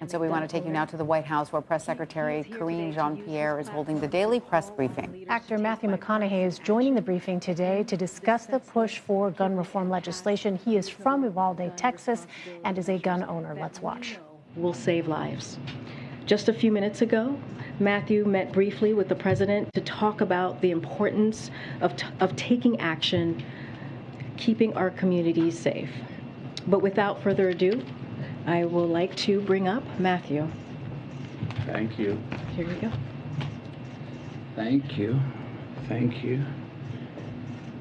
And so we want to take you now to the White House, where Press Secretary Karine Jean-Pierre is holding the daily press briefing. Actor Matthew McConaughey is joining the briefing today to discuss the push for gun reform legislation. He is from Uvalde, Texas, and is a gun owner. Let's watch. We'll save lives. Just a few minutes ago, Matthew met briefly with the president to talk about the importance of, t- of taking action, keeping our communities safe. But without further ado, I will like to bring up Matthew. Thank you. Here we go. Thank you. Thank you.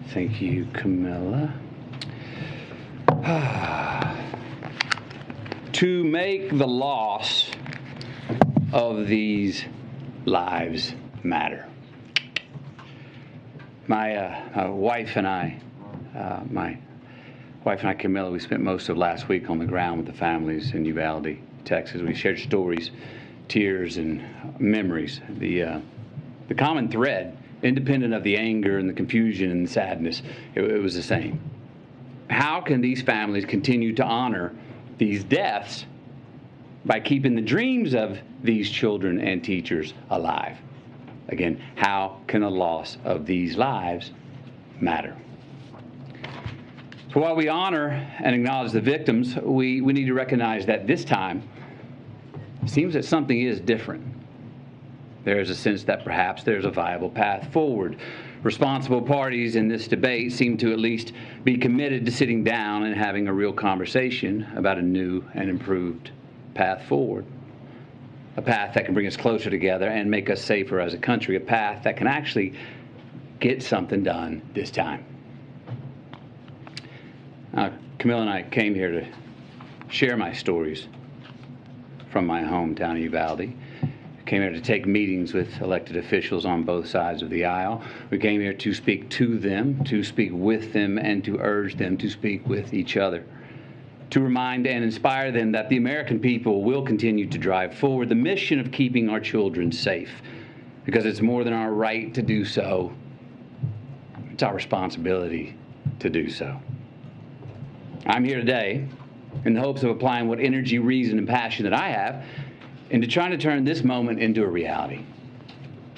Thank you, Camila. to make the loss of these lives matter. My uh, wife and I, uh, my wife and I, Camila, we spent most of last week on the ground with the families in Uvalde, Texas. We shared stories, tears, and memories. The, uh, the common thread, independent of the anger and the confusion and the sadness, it, it was the same. How can these families continue to honor these deaths by keeping the dreams of these children and teachers alive? Again, how can the loss of these lives matter? So while we honor and acknowledge the victims, we, we need to recognize that this time it seems that something is different. There is a sense that perhaps there's a viable path forward. Responsible parties in this debate seem to at least be committed to sitting down and having a real conversation about a new and improved path forward. A path that can bring us closer together and make us safer as a country. A path that can actually get something done this time. Uh, Camille and I came here to share my stories from my hometown of Uvalde. Came here to take meetings with elected officials on both sides of the aisle. We came here to speak to them, to speak with them, and to urge them to speak with each other. To remind and inspire them that the American people will continue to drive forward the mission of keeping our children safe, because it's more than our right to do so, it's our responsibility to do so. I'm here today in the hopes of applying what energy, reason, and passion that I have into trying to turn this moment into a reality.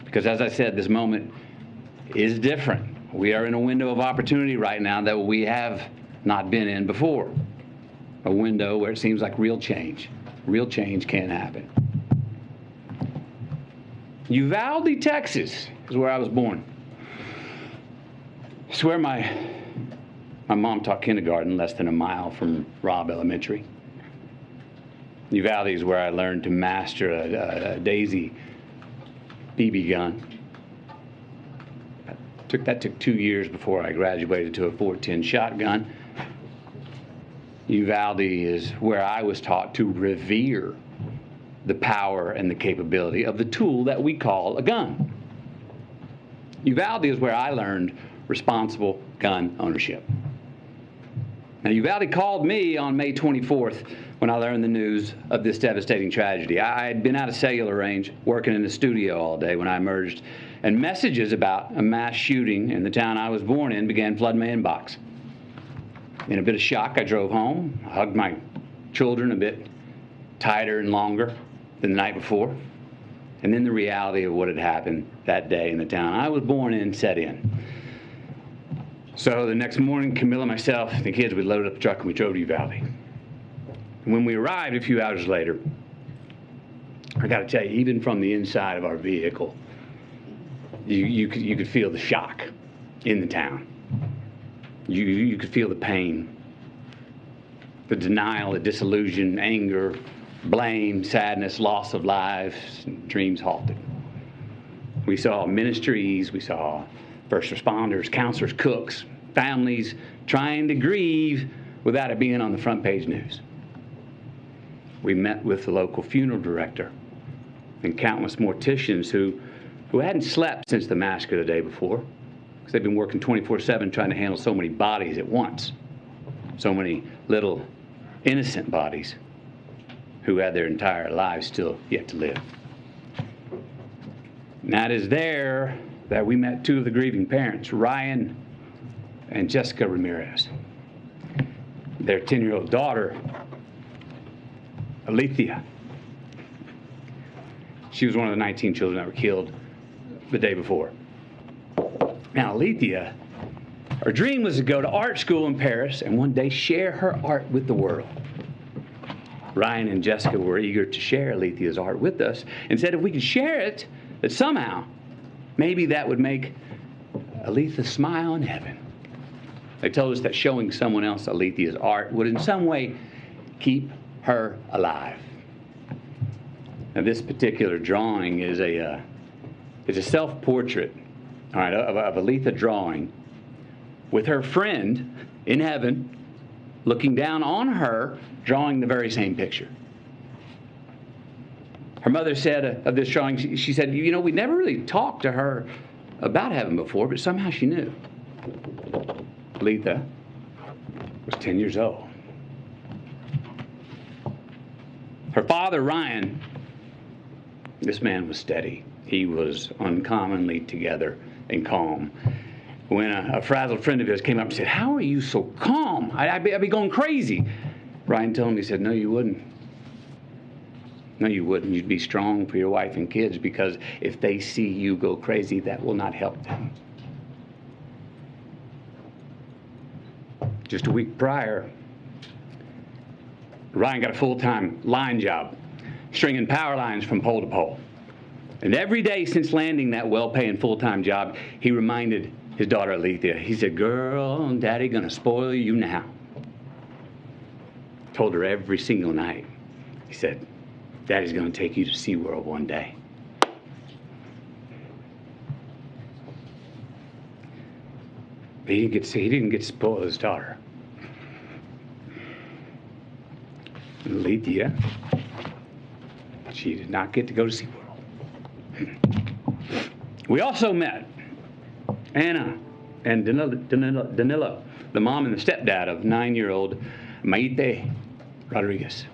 Because as I said, this moment is different. We are in a window of opportunity right now that we have not been in before. A window where it seems like real change. Real change can happen. Uvalde, Texas is where I was born. It's where my my mom taught kindergarten less than a mile from Robb Elementary. Uvalde is where I learned to master a, a, a Daisy BB gun. Took, that took two years before I graduated to a 410 shotgun. Uvalde is where I was taught to revere the power and the capability of the tool that we call a gun. Uvalde is where I learned responsible gun ownership. Now, Uvalde called me on May 24th when I learned the news of this devastating tragedy. I had been out of cellular range, working in the studio all day when I emerged, and messages about a mass shooting in the town I was born in began flooding my inbox. In a bit of shock, I drove home, hugged my children a bit tighter and longer than the night before, and then the reality of what had happened that day in the town I was born in set in. So the next morning, Camila, and myself, the kids, we loaded up the truck and we drove to Uvalde. And when we arrived a few hours later, I got to tell you, even from the inside of our vehicle, you, you, could, you could feel the shock in the town. You, you could feel the pain, the denial, the disillusion, anger, blame, sadness, loss of lives, dreams halted. We saw ministries, we saw first responders, counselors, cooks, families trying to grieve without it being on the front page news. We met with the local funeral director and countless morticians who, who hadn't slept since the massacre the day before because they've been working 24 7 trying to handle so many bodies at once, so many little innocent bodies who had their entire lives still yet to live. And that is there that we met two of the grieving parents, Ryan and Jessica Ramirez. Their 10 year old daughter, Alithia, She was one of the 19 children that were killed the day before. Now, Alithia, her dream was to go to art school in Paris and one day share her art with the world. Ryan and Jessica were eager to share Alithia's art with us and said if we could share it, that somehow, maybe that would make Alithia smile in heaven. They told us that showing someone else Alithia's art would in some way keep her alive. Now, this particular drawing is a, uh, is a self-portrait, all right, of, of Alithia drawing with her friend in heaven looking down on her, drawing the very same picture. Her mother said uh, of this drawing, she, said, You know, we never really talked to her about heaven before, but somehow she knew. Letha was 10 years old. Her father, Ryan, this man was steady. He was uncommonly together and calm. When a, a frazzled friend of his came up and said, How are you so calm? I, would be, I'd be going crazy. Ryan told him, he said, No, you wouldn't. No, you wouldn't. You'd be strong for your wife and kids because if they see you go crazy, that will not help them. Just a week prior, Ryan got a full time line job, stringing power lines from pole to pole. And every day since landing that well paying full time job, he reminded his daughter Alithia, he said, Girl, daddy gonna spoil you now. Told her every single night. He said, Daddy's gonna take you to SeaWorld one day. But he didn't get he didn't get to spoil his daughter. Alithia, she did not get to go to SeaWorld. We also met Anna and Danilo, Danilo, Danilo the mom and the stepdad of nine-year-old Maite Rodriguez.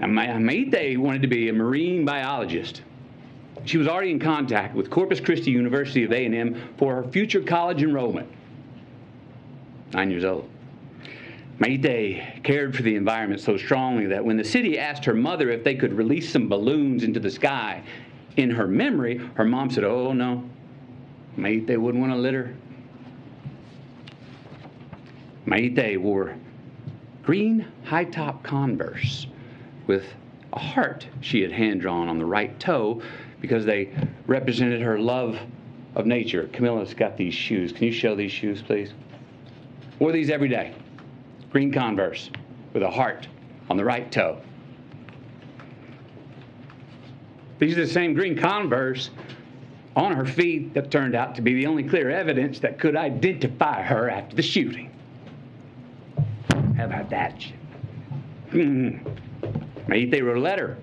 And Maite wanted to be a marine biologist. She was already in contact with Corpus Christi University of A&M for her future college enrollment. Nine years old. Maite cared for the environment so strongly that when the city asked her mother if they could release some balloons into the sky in her memory, her mom said, Oh, no. Maite wouldn't want to litter. Maite wore green high top Converse with a heart she had hand drawn on the right toe because they represented her love of nature. Camila's got these shoes. Can you show these shoes, please? Wore these every day green Converse with a heart on the right toe. These are the same green Converse on her feet that turned out to be the only clear evidence that could identify her after the shooting. How about that? Mm-hmm. Maite wrote a letter.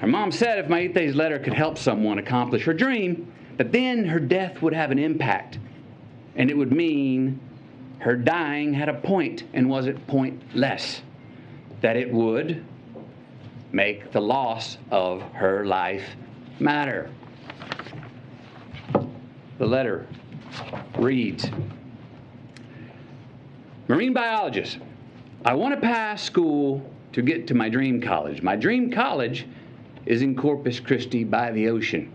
Her mom said if Maite's letter could help someone accomplish her dream, that then her death would have an impact and it would mean her dying had a point and was it pointless. That it would make the loss of her life matter. The letter reads Marine biologist, I want to pass school to get to my dream college. My dream college is in Corpus Christi by the ocean.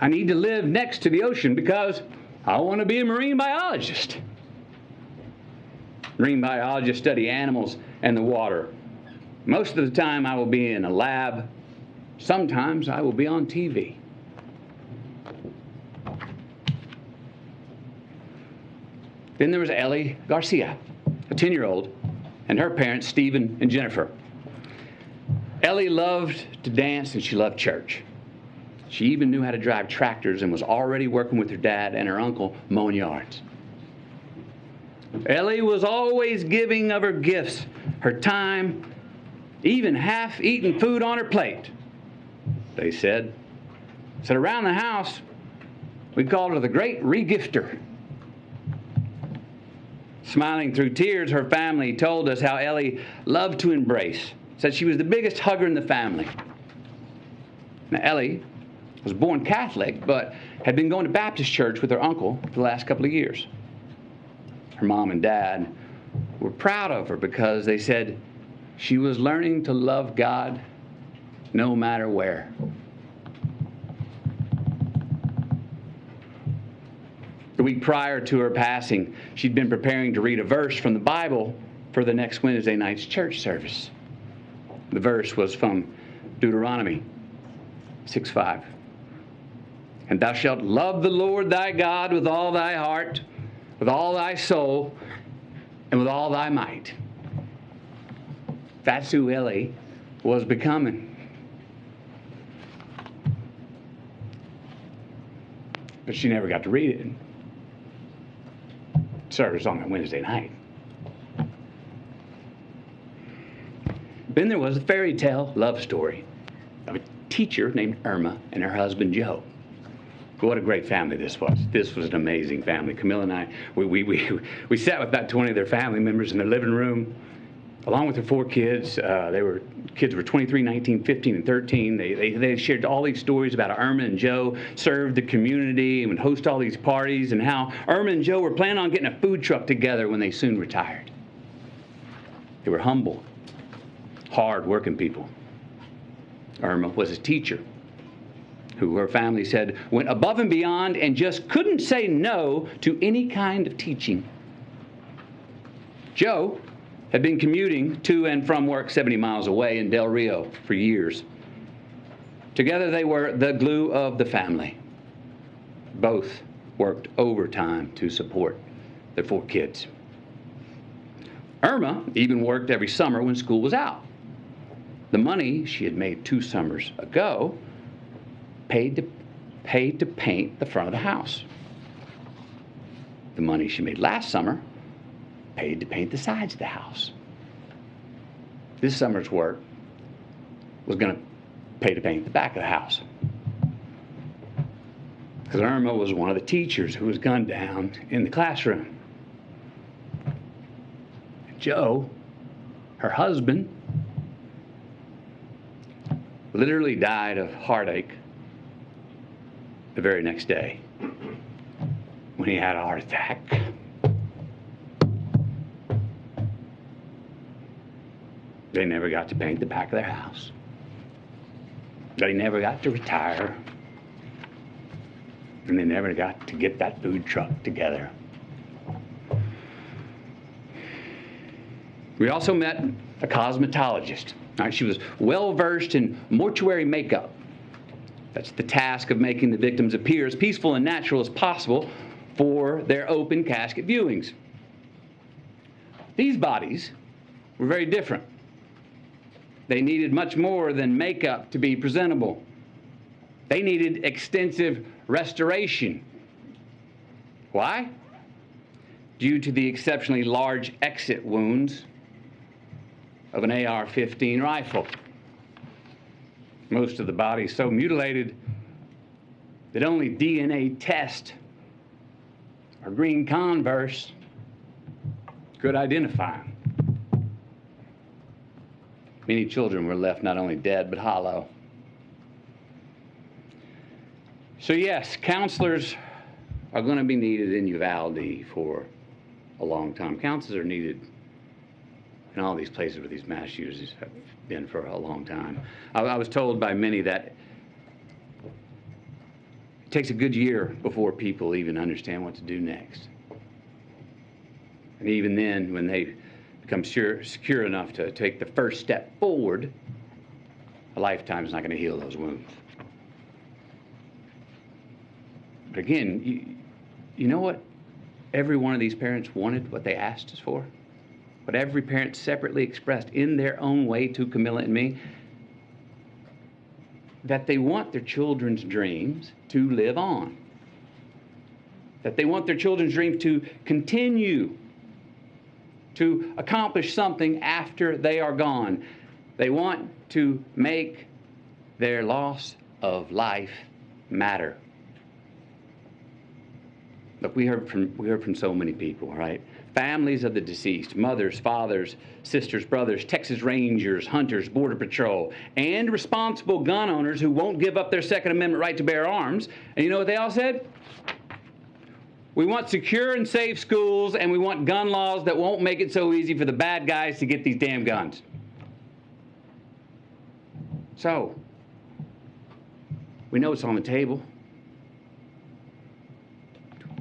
I need to live next to the ocean because I want to be a marine biologist. Marine biologists study animals and the water. Most of the time, I will be in a lab. Sometimes I will be on TV. Then there was Ellie Garcia, 10 year old, and her parents, Stephen and Jennifer. Ellie loved to dance and she loved church. She even knew how to drive tractors and was already working with her dad and her uncle mowing yards. Ellie was always giving of her gifts, her time, even half eaten food on her plate, they said. Said around the house, we called her the great regifter. Smiling through tears, her family told us how Ellie loved to embrace, said she was the biggest hugger in the family. Now, Ellie was born Catholic, but had been going to Baptist church with her uncle for the last couple of years. Her mom and dad were proud of her because they said She was learning to love God no matter where. Week prior to her passing, she'd been preparing to read a verse from the Bible for the next Wednesday night's church service. The verse was from Deuteronomy 6 5. And thou shalt love the Lord thy God with all thy heart, with all thy soul, and with all thy might. That's who Ellie was becoming. But she never got to read it. Service on Wednesday night. Then there was a fairy tale love story of a teacher named Irma and her husband Joe. What a great family this was. This was an amazing family. Camila and I, we, we, we, we sat with about 20 of their family members in their living room, along with their four kids. Uh, they were kids were 23, 19, 15, and 13. They, they, they shared all these stories about how Irma and Joe served the community and would host all these parties, and how Irma and Joe were planning on getting a food truck together when they soon retired. They were humble, hard working people. Irma was a teacher who her family said went above and beyond and just couldn't say no to any kind of teaching. Joe had been commuting to and from work 70 miles away in Del Rio for years. Together, they were the glue of the family. Both worked overtime to support their four kids. Irma even worked every summer when school was out. The money she had made two summers ago paid to, paid to paint the front of the house. The money she made last summer paid to paint the sides of the house. This summer's work was going to pay to paint the back of the house. Because Irma was one of the teachers who was gunned down in the classroom. Joe, her husband, literally died of heartache the very next day when he had a heart attack. They never got to paint the back of their house. They never got to retire. And they never got to get that food truck together. We also met a cosmetologist. Right, she was well versed in mortuary makeup. That's the task of making the victims appear as peaceful and natural as possible for their open casket viewings. These bodies were very different. They needed much more than makeup to be presentable. They needed extensive restoration. Why? Due to the exceptionally large exit wounds of an AR 15 rifle. Most of the body so mutilated that only DNA test or green converse could identify them. Many children were left not only dead but hollow. So, yes, counselors are going to be needed in Uvalde for a long time. Counselors are needed in all these places where these mass shooters have been for a long time. I, I was told by many that it takes a good year before people even understand what to do next. And even then, when they become sure, secure enough to take the first step forward, a lifetime is not going to heal those wounds. But again, you, you know what every one of these parents wanted, what they asked us for? What every parent separately expressed in their own way to Camila and me? That they want their children's dreams to live on. That they want their children's dreams to continue to accomplish something after they are gone. They want to make their loss of life matter. Look, we heard from we heard from so many people, right? Families of the deceased, mothers, fathers, sisters, brothers, Texas Rangers, hunters, Border Patrol, and responsible gun owners who won't give up their Second Amendment right to bear arms. And you know what they all said? We want secure and safe schools, and we want gun laws that won't make it so easy for the bad guys to get these damn guns. So, we know it's on the table.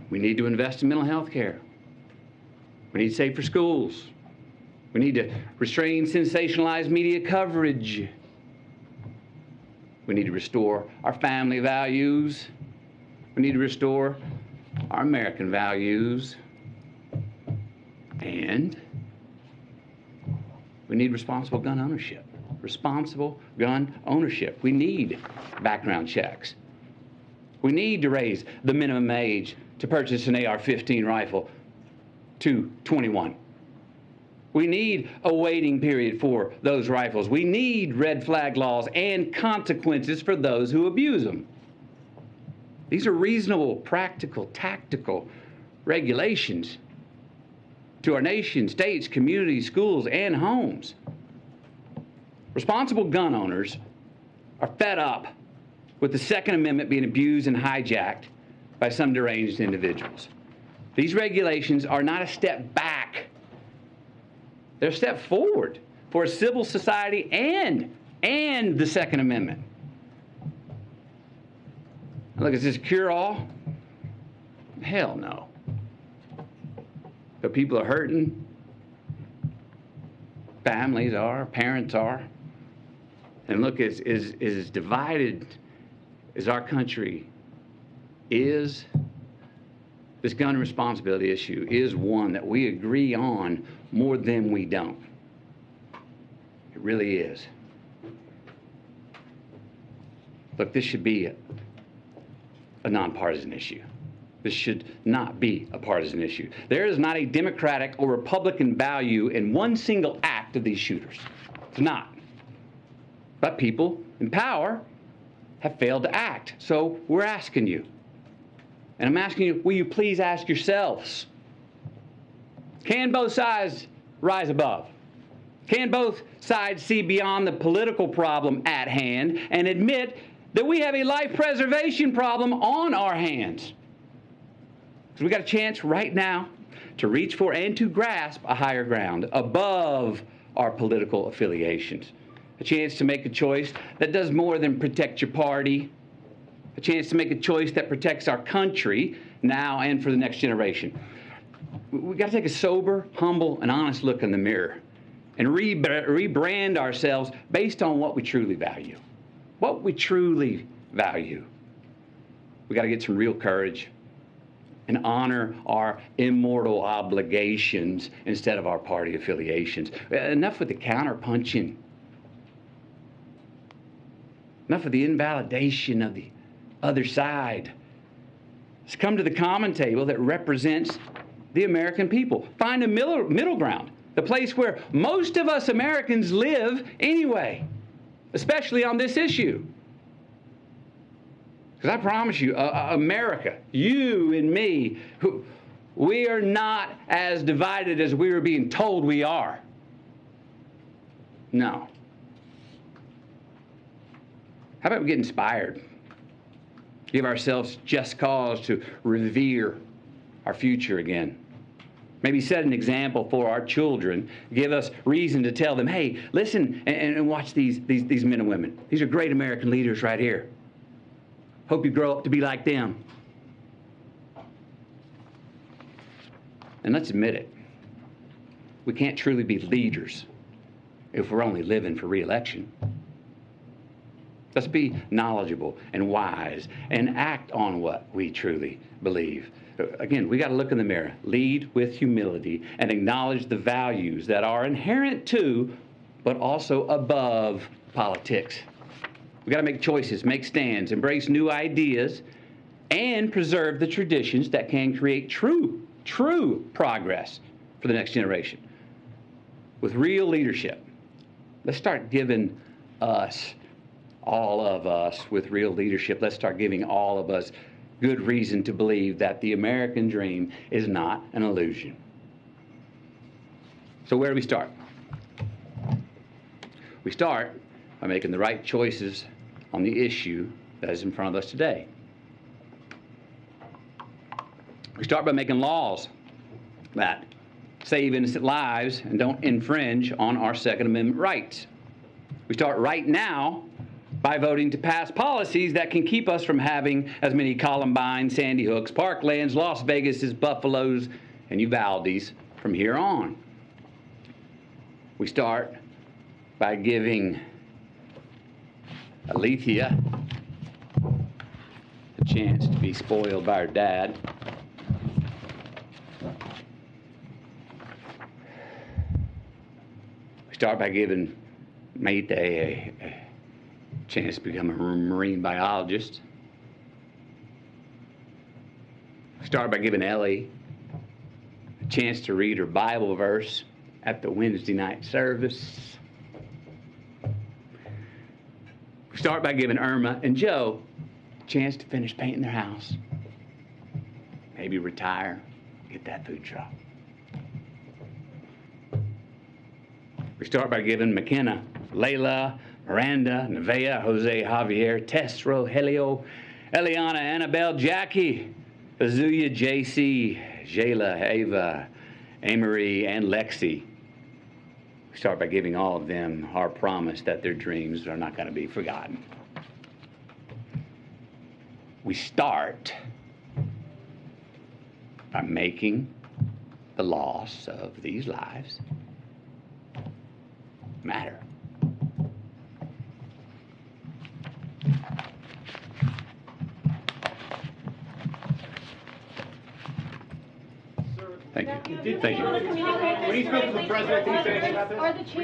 We need to invest in mental health care. We need safer schools. We need to restrain sensationalized media coverage. We need to restore our family values. We need to restore our American values. And we need responsible gun ownership. Responsible gun ownership. We need background checks. We need to raise the minimum age to purchase an AR 15 rifle to 21. We need a waiting period for those rifles. We need red flag laws and consequences for those who abuse them. These are reasonable, practical, tactical regulations to our nation, states, communities, schools, and homes. Responsible gun owners are fed up with the Second Amendment being abused and hijacked by some deranged individuals. These regulations are not a step back, they're a step forward for a civil society and, and the Second Amendment. Look, is this cure all? Hell no. But people are hurting. Families are, parents are. And look, as, as, as divided as our country is, this gun responsibility issue is one that we agree on more than we don't. It really is. Look, this should be a, a nonpartisan issue. This should not be a partisan issue. There is not a Democratic or Republican value in one single act of these shooters. It's not. But people in power have failed to act. So we're asking you. And I'm asking you, will you please ask yourselves can both sides rise above? Can both sides see beyond the political problem at hand and admit that we have a life preservation problem on our hands? Because we got a chance right now to reach for and to grasp a higher ground above our political affiliations. A chance to make a choice that does more than protect your party, a chance to make a choice that protects our country now and for the next generation. We've got to take a sober, humble, and honest look in the mirror and re- rebrand ourselves based on what we truly value. What we truly value. We got to get some real courage and honor our immortal obligations instead of our party affiliations. Enough with the counterpunching. Enough of the invalidation of the other side. Let's come to the common table that represents the American people. Find a middle, middle ground, the place where most of us Americans live anyway, especially on this issue. Because I promise you, uh, America, you and me, who, we are not as divided as we are being told we are. No. How about we get inspired? Give ourselves just cause to revere our future again. Maybe set an example for our children. Give us reason to tell them, hey, listen and, and watch these, these, these men and women. These are great American leaders right here. Hope you grow up to be like them. And let's admit it. We can't truly be leaders if we're only living for reelection. Let's be knowledgeable and wise and act on what we truly believe. Again, we got to look in the mirror, lead with humility, and acknowledge the values that are inherent to, but also above politics. We got to make choices, make stands, embrace new ideas, and preserve the traditions that can create true, true progress for the next generation. With real leadership, let's start giving us all of us with real leadership, let's start giving all of us good reason to believe that the American dream is not an illusion. So, where do we start? We start by making the right choices on the issue that is in front of us today. We start by making laws that save innocent lives and don't infringe on our Second Amendment rights. We start right now by voting to pass policies that can keep us from having as many Columbine, Sandy Hooks, Parklands, Las Vegases, Buffaloes, and Uvaldes from here on. We start by giving Alithia a chance to be spoiled by her dad. We start by giving Maite a, a chance to become a marine biologist. Start by giving Ellie a chance to read her Bible verse at the Wednesday night service. Start by giving Irma and Joe a chance to finish painting their house. Maybe retire, get that food truck. We start by giving Makenna, Layla, Miranda, Nevaeh, Jose, Javier, Tess, Rojelio, Eliahna, Annabell, Jackie, Azuya, JC, Jailah, Ava, Amory, and Lexi. We start by giving all of them our promise that their dreams are not going to be forgotten. We start by making the loss of these lives matter. Thank you. Thank you. When he spoke to the president, did he say anything about this?